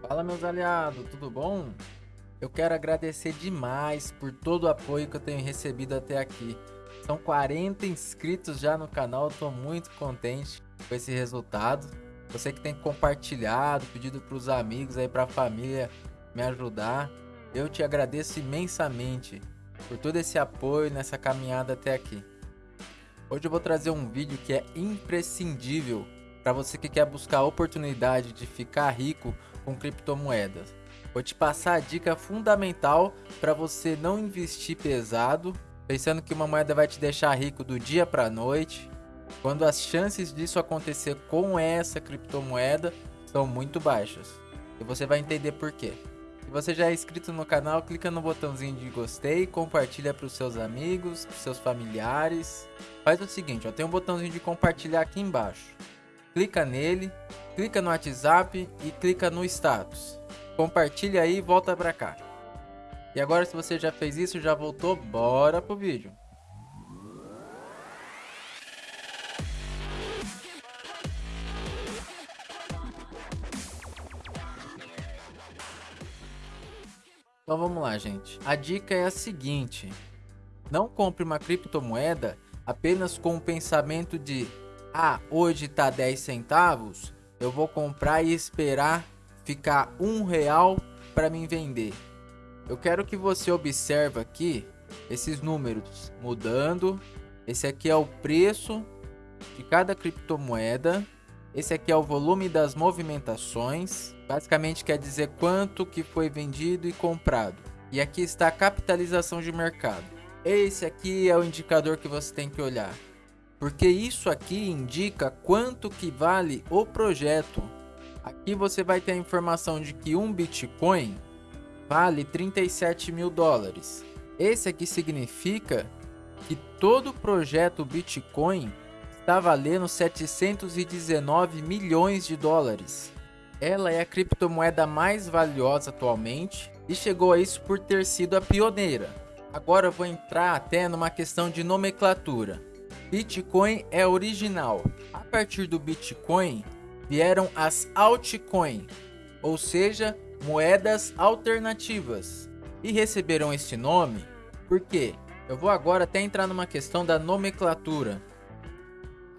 Fala meus aliados, tudo bom? Eu quero agradecer demais por todo o apoio que eu tenho recebido até aqui. São 40 inscritos já no canal, estou muito contente com esse resultado. Você que tem compartilhado, pedido para os amigos aí, para a família me ajudar. Eu te agradeço imensamente por todo esse apoio nessa caminhada até aqui. Hoje eu vou trazer um vídeo que é imprescindível para você que quer buscar a oportunidade de ficar rico com criptomoedas. Vou te passar a dica fundamental para você não investir pesado, pensando que uma moeda vai te deixar rico do dia para a noite, quando as chances disso acontecer com essa criptomoeda são muito baixas. E você vai entender por quê. Se você já é inscrito no canal, clica no botãozinho de gostei, compartilha para os seus amigos, para seus familiares. Faz o seguinte, ó, tem um botãozinho de compartilhar aqui embaixo. Clica nele, clica no WhatsApp e clica no status. Compartilha aí e volta para cá. E agora se você já fez isso, já voltou, bora pro vídeo. Então vamos lá, gente. A dica é a seguinte: não compre uma criptomoeda apenas com o pensamento de ah, hoje tá 10 centavos, eu vou comprar e esperar ficar um real para mim vender. Eu quero que você observe aqui esses números mudando. Esse aqui é o preço de cada criptomoeda. Esse aqui é o volume das movimentações. Basicamente quer dizer quanto que foi vendido e comprado. E aqui está a capitalização de mercado. Esse aqui é o indicador que você tem que olhar. Porque isso aqui indica quanto que vale o projeto. Aqui você vai ter a informação de que um Bitcoin vale 37 mil dólares. Esse aqui significa que todo projeto Bitcoin está valendo 719 milhões de dólares. Ela é a criptomoeda mais valiosa atualmente e chegou a isso por ter sido a pioneira. Agora eu vou entrar até numa questão de nomenclatura. Bitcoin é original. A partir do Bitcoin vieram as altcoins, ou seja, moedas alternativas. E receberam este nome porque eu vou agora até entrar numa questão da nomenclatura.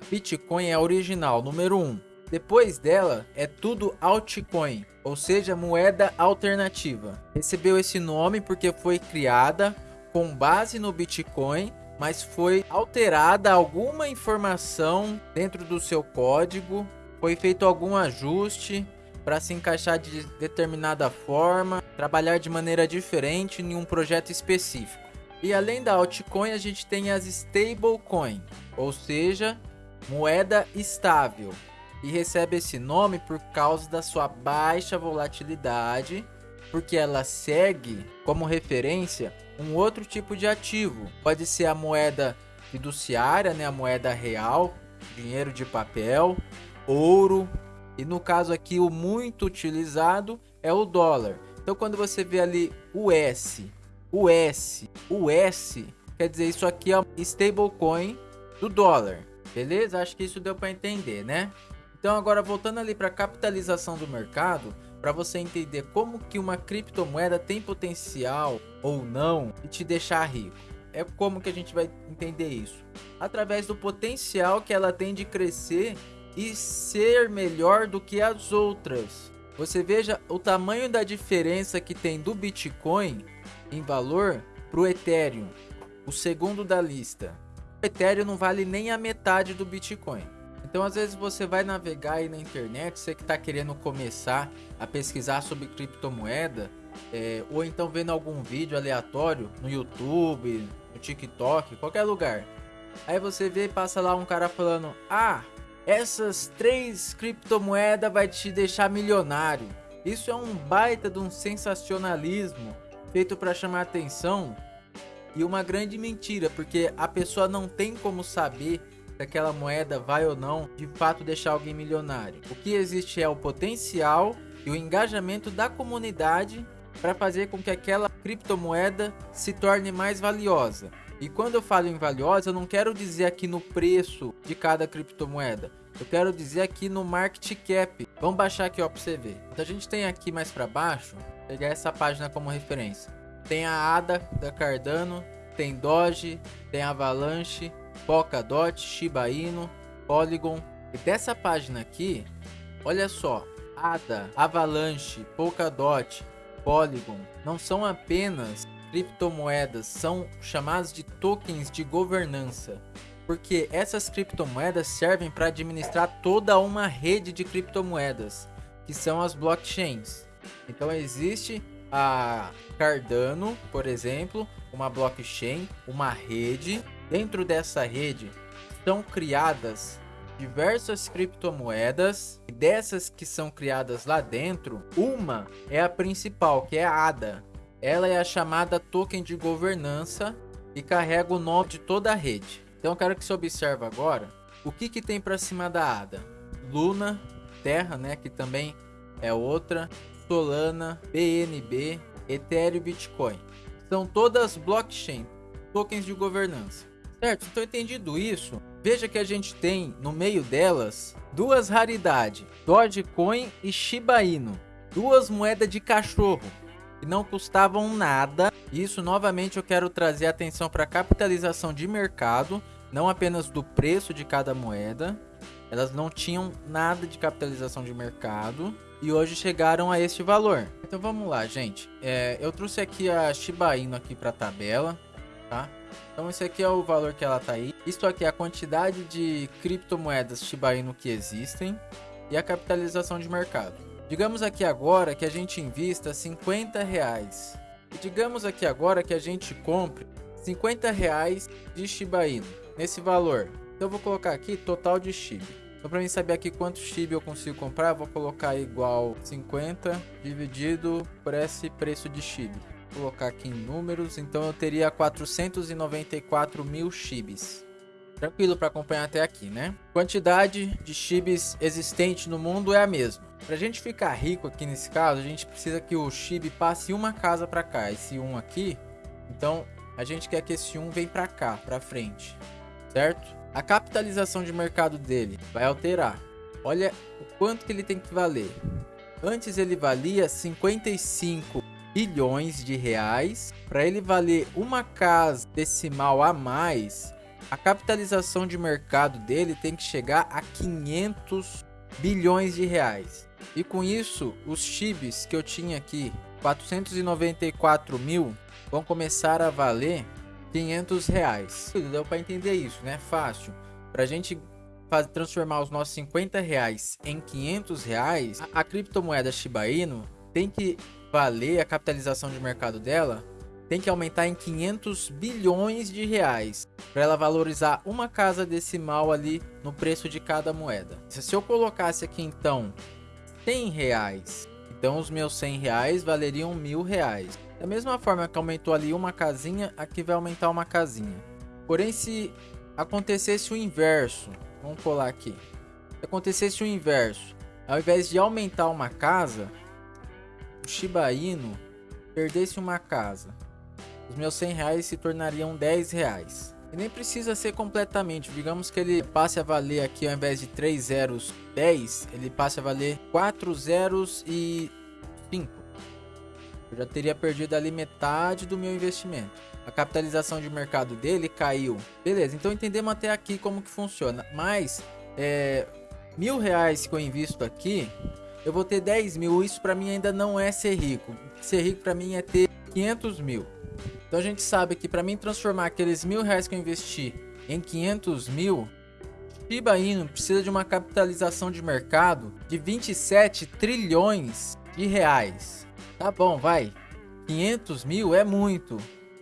Bitcoin é original, número 1. Um. Depois dela é tudo altcoin, ou seja, moeda alternativa. Recebeu esse nome porque foi criada com base no Bitcoin, mas foi alterada alguma informação dentro do seu código, foi feito algum ajuste para se encaixar de determinada forma, trabalhar de maneira diferente em um projeto específico. E além da altcoin, a gente tem as stablecoin, ou seja, moeda estável, e recebe esse nome por causa da sua baixa volatilidade, porque ela segue como referência um outro tipo de ativo. Pode ser a moeda fiduciária, né, a moeda real, dinheiro de papel, ouro, e no caso aqui o muito utilizado é o dólar. Então quando você vê ali o S, o S, o S, quer dizer isso aqui é stablecoin do dólar. Beleza? Acho que isso deu para entender, né? Então agora voltando ali para a capitalização do mercado, para você entender como que uma criptomoeda tem potencial ou não e te deixar rico. É como que a gente vai entender isso? Através do potencial que ela tem de crescer e ser melhor do que as outras. Você veja o tamanho da diferença que tem do Bitcoin em valor para o Ethereum, o segundo da lista. O Ethereum não vale nem a metade do Bitcoin. Então, às vezes você vai navegar aí na internet, você que está querendo começar a pesquisar sobre criptomoeda, é, ou então vendo algum vídeo aleatório no YouTube, no TikTok, qualquer lugar. Aí você vê e passa lá um cara falando: Ah, essas três criptomoedas vai te deixar milionário. Isso é um baita de um sensacionalismo feito para chamar atenção e uma grande mentira, porque a pessoa não tem como saber se aquela moeda vai ou não de fato deixar alguém milionário. O que existe é o potencial e o engajamento da comunidade para fazer com que aquela criptomoeda se torne mais valiosa. E quando eu falo em valiosa, eu não quero dizer aqui no preço de cada criptomoeda. Eu quero dizer aqui no market cap. Vamos baixar aqui ó para você ver. Então a gente tem aqui mais para baixo, pegar essa página como referência. Tem a ADA da Cardano, tem Doge, tem Avalanche, Polkadot, Shiba Inu, Polygon. E dessa página aqui, olha só, ADA, Avalanche, Polkadot, Polygon não são apenas criptomoedas, são chamadas de tokens de governança. Porque essas criptomoedas servem para administrar toda uma rede de criptomoedas, que são as blockchains. Então existe a Cardano, por exemplo, uma blockchain, uma rede. Dentro dessa rede são criadas diversas criptomoedas. E dessas que são criadas lá dentro, uma é a principal, que é a ADA. Ela é a chamada token de governança e carrega o nome de toda a rede. Então quero que você observe agora o que, que tem para cima da ADA. Luna, Terra, né, que também é outra, Solana, BNB, Ethereum e Bitcoin. São todas blockchain, tokens de governança. Certo? Então entendido isso, veja que a gente tem no meio delas duas raridades, Dogecoin e Shiba Inu. Duas moedas de cachorro que não custavam nada. Isso novamente eu quero trazer atenção para a capitalização de mercado, não apenas do preço de cada moeda. Elas não tinham nada de capitalização de mercado e hoje chegaram a este valor. Então vamos lá, gente. É, eu trouxe aqui a Shiba Inu aqui para a tabela, tá? Então esse aqui é o valor que ela tá aí. Isso aqui é a quantidade de criptomoedas Shiba Inu que existem e a capitalização de mercado. Digamos aqui agora que a gente invista 50 reais. E digamos aqui agora que a gente compre 50 reais de Shiba Inu nesse valor. Então eu vou colocar aqui total de Shiba. Então para mim saber aqui quanto Shiba eu consigo comprar, vou colocar igual 50 dividido por esse preço de Shiba. Colocar aqui em números, então eu teria 494 mil Shibis. Tranquilo para acompanhar até aqui, né? Quantidade de Shibis existente no mundo é a mesma. Para a gente ficar rico aqui nesse caso, a gente precisa que o Shib passe uma casa para cá, esse um aqui. Então a gente quer que esse um vem para cá, para frente, certo? A capitalização de mercado dele vai alterar. Olha o quanto que ele tem que valer. Antes ele valia 55 bilhões de reais. Para ele valer uma casa decimal a mais, a capitalização de mercado dele tem que chegar a 500 bilhões de reais. E com isso, os chips que eu tinha aqui, 494 mil, vão começar a valer 500 reais. Deu para entender isso, né? Fácil. Para a gente fazer, transformar os nossos 50 reais em 500 reais, a, a criptomoeda Shiba Inu tem que valer a capitalização de mercado dela tem que aumentar em 500 bilhões de reais para ela valorizar uma casa decimal ali no preço de cada moeda. Se eu colocasse aqui então 100 reais, então os meus 100 reais valeriam mil reais. Da mesma forma que aumentou ali uma casinha, aqui vai aumentar uma casinha. Porém, se acontecesse o inverso, vamos colar aqui. Se acontecesse o inverso, ao invés de aumentar uma casa, Shiba Inu perdesse uma casa, os meus 100 reais se tornariam 10 reais. E nem precisa ser completamente, digamos que ele passe a valer aqui ao invés de 3 zeros 10, ele passe a valer 4 zeros e 5. Eu já teria perdido ali metade do meu investimento. A capitalização de mercado dele caiu. Beleza, então entendemos até aqui como que funciona. Mas, é, mil reais que eu invisto aqui, eu vou ter 10 mil. Isso para mim ainda não é ser rico. Ser rico para mim é ter 500 mil. Então a gente sabe que para mim transformar aqueles mil reais que eu investi em 500 mil, Shiba Inu precisa de uma capitalização de mercado de 27 trilhões de reais. Tá bom, vai. 500 mil é muito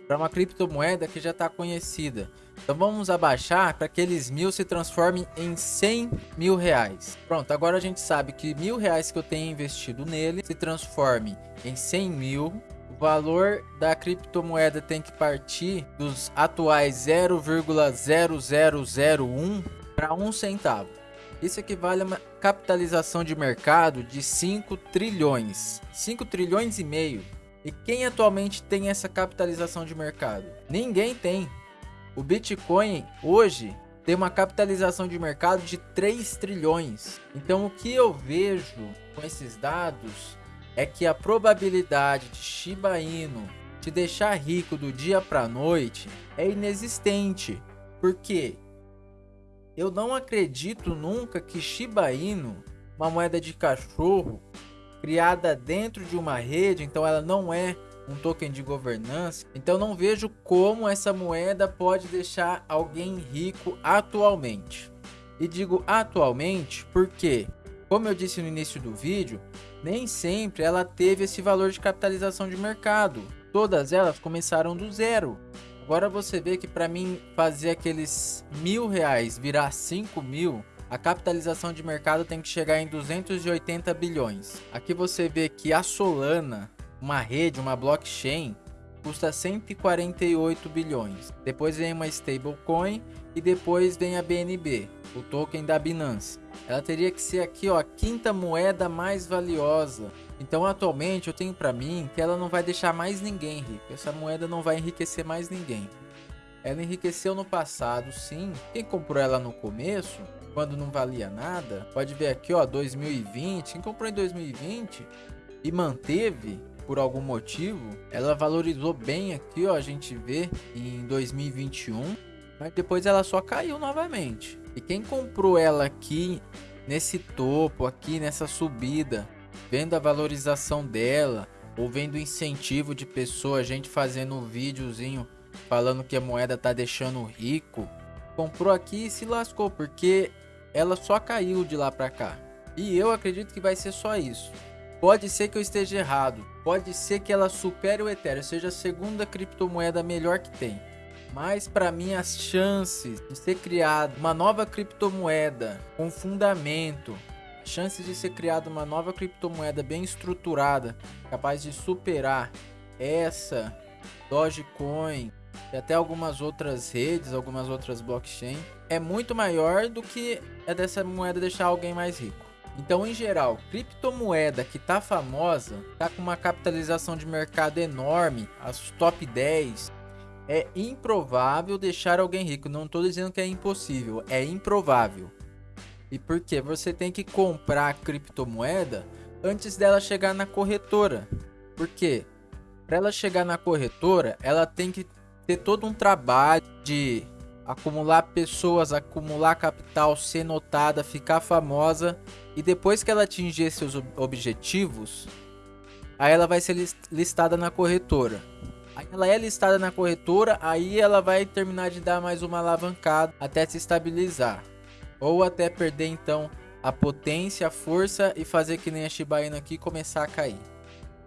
para uma criptomoeda que já está conhecida. Então vamos abaixar para que aqueles mil se transformem em 100 mil reais. Pronto, agora a gente sabe que mil reais que eu tenho investido nele se transforme em 100 mil. O valor da criptomoeda tem que partir dos atuais 0,0001 para 1 centavo. Isso equivale a uma capitalização de mercado de 5 trilhões. 5 trilhões e meio. E quem atualmente tem essa capitalização de mercado? Ninguém tem. O Bitcoin hoje tem uma capitalização de mercado de 3 trilhões. Então o que eu vejo com esses dados é que a probabilidade de Shiba Inu te deixar rico do dia para noite é inexistente. Porque eu não acredito nunca que Shiba Inu, uma moeda de cachorro criada dentro de uma rede, então ela não é um token de governança. Então não vejo como essa moeda pode deixar alguém rico atualmente. E digo atualmente porque, como eu disse no início do vídeo, nem sempre ela teve esse valor de capitalização de mercado. Todas elas começaram do zero. Agora você vê que para mim fazer aqueles mil reais virar cinco mil, a capitalização de mercado tem que chegar em 280 bilhões. Aqui você vê que a Solana uma rede, uma blockchain, custa 148 bilhões. Depois vem uma stablecoin e depois vem a BNB, o token da Binance. Ela teria que ser aqui, ó, a quinta moeda mais valiosa. Então, atualmente, eu tenho para mim que ela não vai deixar mais ninguém rico. Essa moeda não vai enriquecer mais ninguém. Ela enriqueceu no passado, sim. Quem comprou ela no começo, quando não valia nada, pode ver aqui, ó, 2020. Quem comprou em 2020 e manteve, por algum motivo, ela valorizou bem aqui, ó, a gente vê em 2021, mas depois ela só caiu novamente. E quem comprou ela aqui nesse topo, aqui nessa subida, vendo a valorização dela, ou vendo o incentivo de pessoa, gente fazendo um videozinho falando que a moeda tá deixando rico, comprou aqui e se lascou, porque ela só caiu de lá para cá. E eu acredito que vai ser só isso. Pode ser que eu esteja errado. Pode ser que ela supere o Ethereum, seja a segunda criptomoeda melhor que tem. Mas para mim as chances de ser criada uma nova criptomoeda com fundamento, chances de ser criada uma nova criptomoeda bem estruturada, capaz de superar essa Dogecoin e até algumas outras redes, algumas outras blockchain, é muito maior do que é dessa moeda deixar alguém mais rico. Então, em geral, criptomoeda que tá famosa, tá com uma capitalização de mercado enorme, as top 10, é improvável deixar alguém rico. Não estou dizendo que é impossível, é improvável. E por quê? Você tem que comprar a criptomoeda antes dela chegar na corretora. Por quê? Para ela chegar na corretora, ela tem que ter todo um trabalho de acumular pessoas, acumular capital, ser notada, ficar famosa e depois que ela atingir seus objetivos, aí ela vai ser listada na corretora. Aí ela é listada na corretora, aí ela vai terminar de dar mais uma alavancada até se estabilizar. Ou até perder então a potência, a força e fazer que nem a Shiba Inu aqui começar a cair.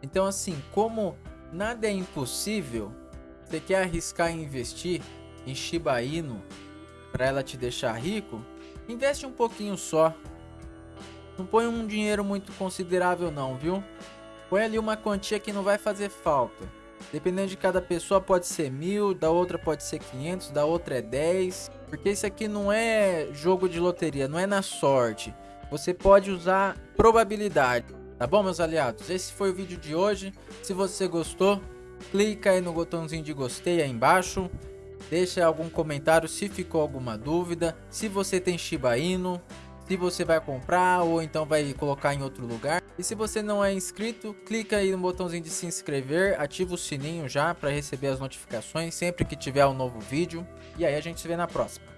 Então assim, como nada é impossível, você quer arriscar em investir, em Shiba Inu para ela te deixar rico, investe um pouquinho só. Não põe um dinheiro muito considerável não, viu? Põe ali uma quantia que não vai fazer falta. Dependendo de cada pessoa pode ser mil, da outra pode ser 500, da outra é 10. Porque isso aqui não é jogo de loteria, não é na sorte. Você pode usar probabilidade. Tá bom, meus aliados? Esse foi o vídeo de hoje. Se você gostou, clica aí no botãozinho de gostei aí embaixo. Deixa algum comentário se ficou alguma dúvida, se você tem Shiba Inu, se você vai comprar ou então vai colocar em outro lugar. E se você não é inscrito, clica aí no botãozinho de se inscrever, ativa o sininho já para receber as notificações sempre que tiver um novo vídeo. E aí a gente se vê na próxima.